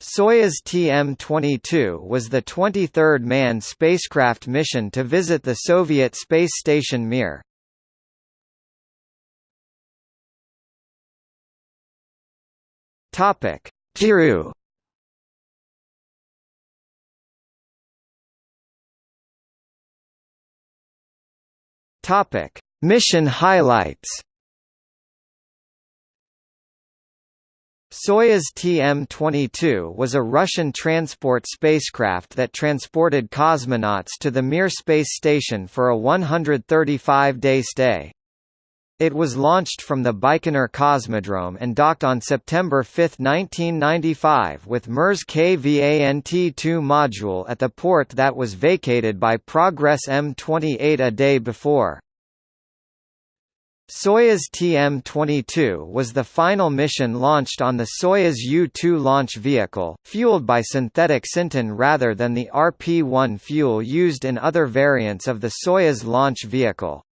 Soyuz TM-22 was the 23rd manned spacecraft mission to visit the Soviet space station Mir. Topic: Kiru. Topic: Mission highlights. Soyuz TM-22 was a Russian transport spacecraft that transported cosmonauts to the Mir space station for a 135-day stay. It was launched from the Baikonur Cosmodrome and docked on September 5, 1995 with Mir's KVANT-2 module at the port that was vacated by Progress M28 a day before. Soyuz TM-22 was the final mission launched on the Soyuz U-2 launch vehicle, fueled by synthetic syntin rather than the RP-1 fuel used in other variants of the Soyuz launch vehicle.